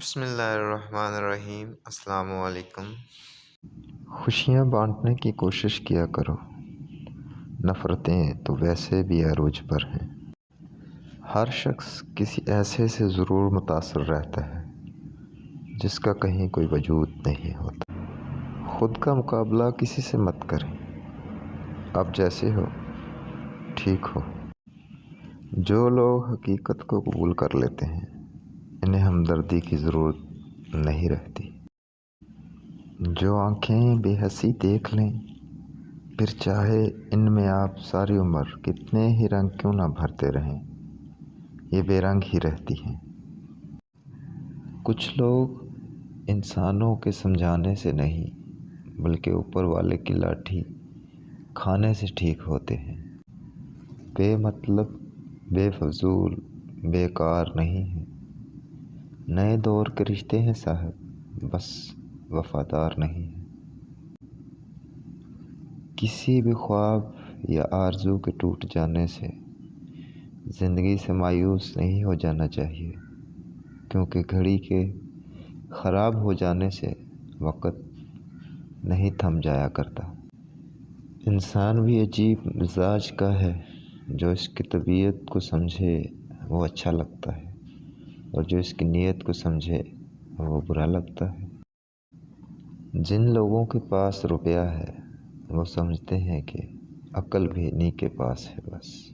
بسم اللہ الرحمن الرحیم۔ السلام علیکم۔ خوشیاں بانٹنے کی کوشش کیا کرو۔ نفرتیں تو ویسے بھی عروج پر ہیں۔ ہر شخص کسی ایسے سے ضرور متاثر رہتا ہے، جس کا کہیں کوئی وجود نہیں ہوتا۔ خود کا مقابلہ کسی سے مت کریں۔ اب جیسے ہو، ٹھیک ہو۔ جو لوگ حقیقت کو قبول کر لیتے ہیں انہیں ہمدردی کی ضرورت نہیں رہتی۔ جو آنکھیں بے حسی دیکھ لیں، پھر چاہے ان میں آپ ساری عمر کتنے ہی رنگ کیوں نہ بھرتے رہیں، یہ بے رنگ ہی رہتی ہیں۔ کچھ لوگ انسانوں کے سمجھانے سے نہیں، بلکہ اوپر والے کی لاٹھی کھانے سے ٹھیک ہوتے ہیں۔ بے مطلب بے فضول بیکار نہیں ہیں۔ نئے دور کے رشتے ہیں صاحب، بس وفادار نہیں ہیں۔ کسی بھی خواب یا آرزو کے ٹوٹ جانے سے زندگی سے مایوس نہیں ہو جانا چاہیے، کیونکہ گھڑی کے خراب ہو جانے سے وقت نہیں تھم جایا کرتا۔ انسان بھی عجیب مزاج کا ہے، جو اس کی طبیعت کو سمجھے وہ اچھا لگتا ہے۔ اور جو اس کی نیت کو سمجھے، وہ برا لگتا ہے۔ جن لوگوں کے پاس روپیہ ہے، وہ سمجھتے ہیں کہ عقل بھی انہیں کے پاس ہے بس۔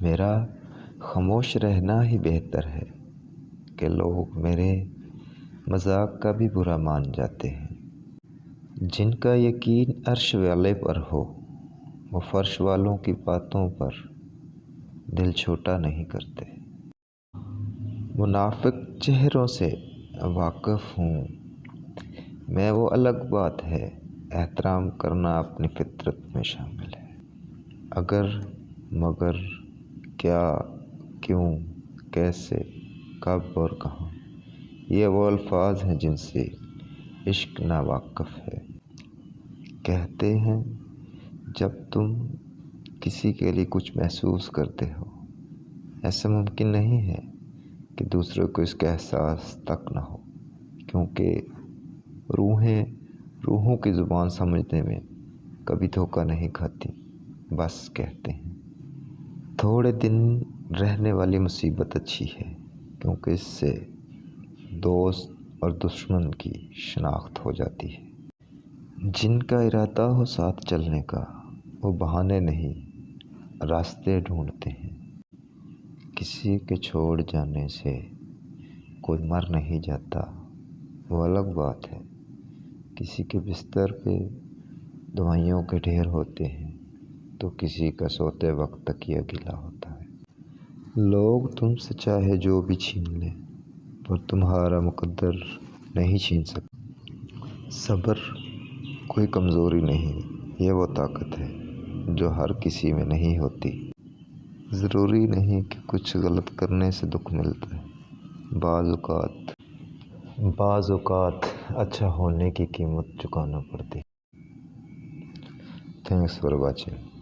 میرا خاموش رہنا ہی بہتر ہے کہ لوگ میرے مذاق کا بھی برا مان جاتے ہیں۔ جن کا یقین عرش والے پر ہو، وہ فرش والوں کی باتوں پر دل چھوٹا نہیں کرتے۔ منافق چہروں سے واقف ہوں۔ میں وہ الگ بات ہے، احترام کرنا اپنی فطرت میں شامل ہے۔ اگر، مگر، کیا، کیوں، کیسے، کب اور کہاں، یہ وہ الفاظ ہیں جن سے عشق نا واقف ہے۔ کہتے ہیں، جب تم کسی کے لیے کچھ محسوس کرتے ہو، ایسا ممکن نہیں ہے۔ کہ دوسرے کو اس کا احساس تک نہ ہو، کیونکہ روحیں روحوں کی زبان سمجھنے میں کبھی دھوکہ نہیں کھاتی، بس کہتے ہیں۔ تھوڑے دن رہنے والی مصیبت اچھی ہے، کیونکہ اس سے دوست اور دشمن کی شناخت ہو جاتی ہے۔ جن کا ارادہ ہو ساتھ چلنے کا، وہ بہانے نہیں، راستے ڈھونڈتے ہیں۔ کسی کے چھوڑ جانے سے کوئی مر نہیں جاتا، وہ الگ بات ہے۔ کسی کے بستر پہ دوائیوں کے ڈھیر ہوتے ہیں تو کسی کا سوتے وقت تکیہ گلا ہوتا ہے۔ لوگ تم سے چاہے جو بھی چھین لیں پر تمہارا مقدر نہیں چھین سکتے۔ صبر کوئی کمزوری نہیں، یہ وہ طاقت ہے جو ہر کسی میں نہیں ہوتی۔ ضروری نہیں کہ کچھ غلط کرنے سے دکھ ملتا ہے۔ بعض اوقات بعض اوقات اچھا ہونے کی قیمت چکانا پڑتی تھینکس فار واچنگ